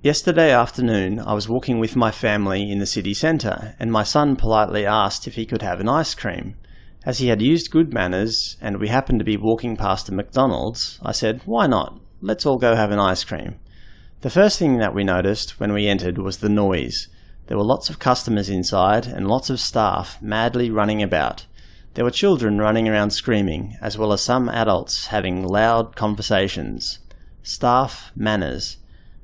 Yesterday afternoon I was walking with my family in the city centre and my son politely asked if he could have an ice cream. As he had used good manners and we happened to be walking past a McDonald's, I said, why not? Let's all go have an ice cream. The first thing that we noticed when we entered was the noise. There were lots of customers inside and lots of staff madly running about. There were children running around screaming, as well as some adults having loud conversations. Staff manners.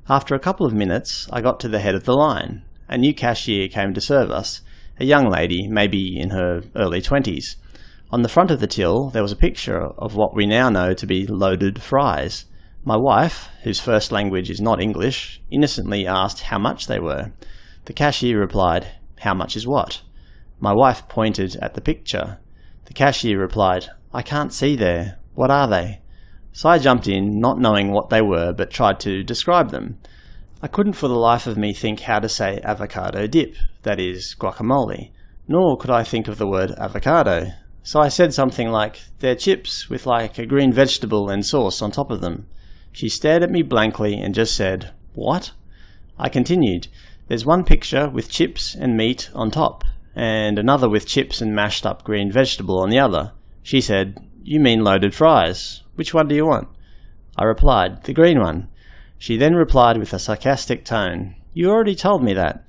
After a couple of minutes, I got to the head of the line. A new cashier came to serve us, a young lady, maybe in her early twenties. On the front of the till, there was a picture of what we now know to be loaded fries. My wife, whose first language is not English, innocently asked how much they were. The cashier replied, How much is what? My wife pointed at the picture. The cashier replied, I can't see there. What are they? So I jumped in, not knowing what they were, but tried to describe them. I couldn't for the life of me think how to say avocado dip, that is, guacamole, nor could I think of the word avocado. So I said something like, they're chips with like a green vegetable and sauce on top of them. She stared at me blankly and just said, What? I continued, There's one picture with chips and meat on top, and another with chips and mashed up green vegetable on the other. She said, You mean loaded fries. Which one do you want? I replied, The green one. She then replied with a sarcastic tone, You already told me that.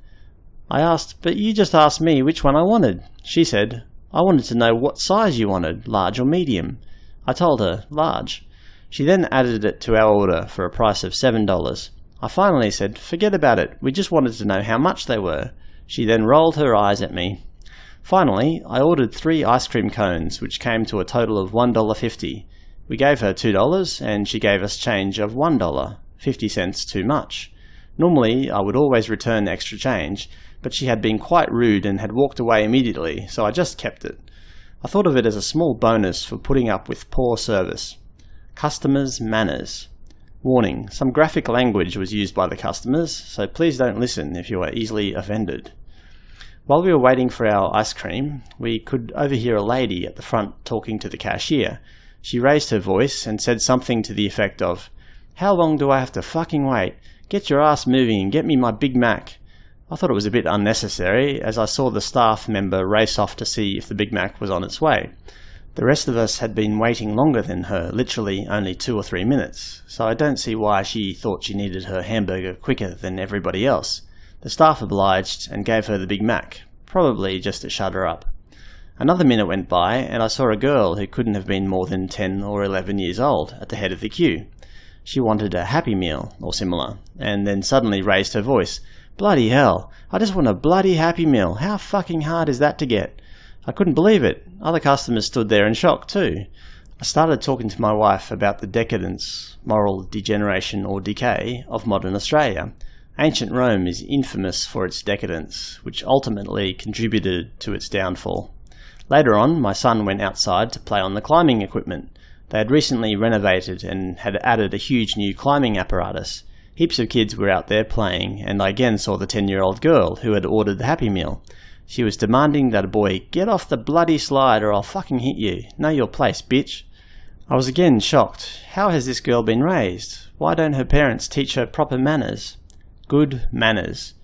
I asked, But you just asked me which one I wanted. She said, I wanted to know what size you wanted, large or medium. I told her, large. She then added it to our order for a price of $7. I finally said, forget about it, we just wanted to know how much they were. She then rolled her eyes at me. Finally, I ordered three ice cream cones, which came to a total of $1.50. We gave her $2 and she gave us change of $1, 50 cents too much. Normally, I would always return extra change, but she had been quite rude and had walked away immediately, so I just kept it. I thought of it as a small bonus for putting up with poor service. Customers' manners. Warning, some graphic language was used by the customers, so please don't listen if you are easily offended. While we were waiting for our ice cream, we could overhear a lady at the front talking to the cashier. She raised her voice and said something to the effect of, How long do I have to fucking wait? Get your ass moving and get me my Big Mac. I thought it was a bit unnecessary, as I saw the staff member race off to see if the Big Mac was on its way. The rest of us had been waiting longer than her, literally only two or three minutes, so I don't see why she thought she needed her hamburger quicker than everybody else. The staff obliged and gave her the Big Mac, probably just to shut her up. Another minute went by, and I saw a girl who couldn't have been more than 10 or 11 years old at the head of the queue. She wanted a Happy Meal, or similar, and then suddenly raised her voice. Bloody hell, I just want a bloody Happy Meal. How fucking hard is that to get? I couldn't believe it. Other customers stood there in shock too. I started talking to my wife about the decadence, moral degeneration or decay of modern Australia. Ancient Rome is infamous for its decadence, which ultimately contributed to its downfall. Later on, my son went outside to play on the climbing equipment. They had recently renovated and had added a huge new climbing apparatus. Heaps of kids were out there playing, and I again saw the 10 year old girl who had ordered the Happy Meal. She was demanding that a boy get off the bloody slide or I'll fucking hit you. Know your place, bitch. I was again shocked. How has this girl been raised? Why don't her parents teach her proper manners? Good manners.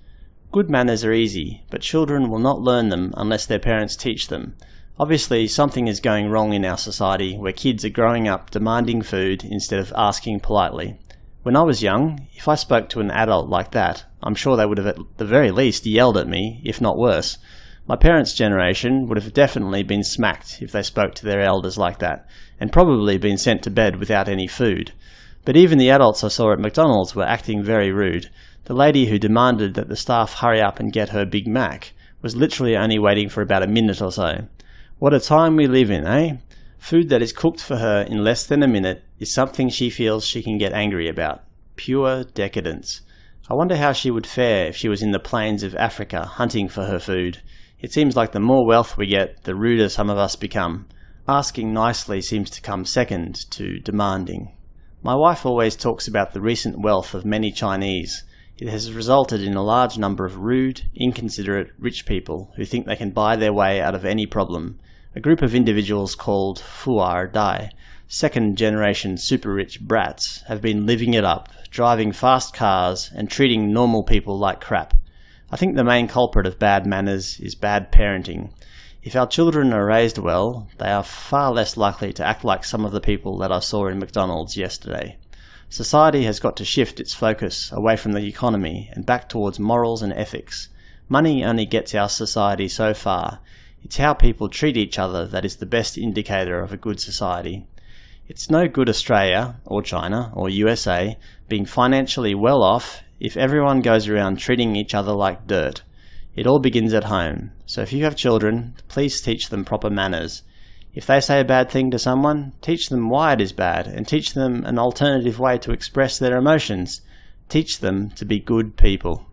Good manners are easy, but children will not learn them unless their parents teach them. Obviously, something is going wrong in our society where kids are growing up demanding food instead of asking politely. When I was young, if I spoke to an adult like that, I'm sure they would have at the very least yelled at me, if not worse. My parents' generation would have definitely been smacked if they spoke to their elders like that, and probably been sent to bed without any food. But even the adults I saw at McDonald's were acting very rude. The lady who demanded that the staff hurry up and get her Big Mac was literally only waiting for about a minute or so. What a time we live in, eh? Food that is cooked for her in less than a minute is something she feels she can get angry about. Pure decadence. I wonder how she would fare if she was in the plains of Africa hunting for her food. It seems like the more wealth we get, the ruder some of us become. Asking nicely seems to come second to demanding. My wife always talks about the recent wealth of many Chinese. It has resulted in a large number of rude, inconsiderate, rich people who think they can buy their way out of any problem. A group of individuals called Fuerdai second generation super rich brats have been living it up, driving fast cars and treating normal people like crap. I think the main culprit of bad manners is bad parenting. If our children are raised well, they are far less likely to act like some of the people that I saw in McDonald's yesterday. Society has got to shift its focus away from the economy and back towards morals and ethics. Money only gets our society so far. It's how people treat each other that is the best indicator of a good society. It's no good Australia, or China, or USA being financially well off if everyone goes around treating each other like dirt. It all begins at home, so if you have children, please teach them proper manners. If they say a bad thing to someone, teach them why it is bad and teach them an alternative way to express their emotions. Teach them to be good people.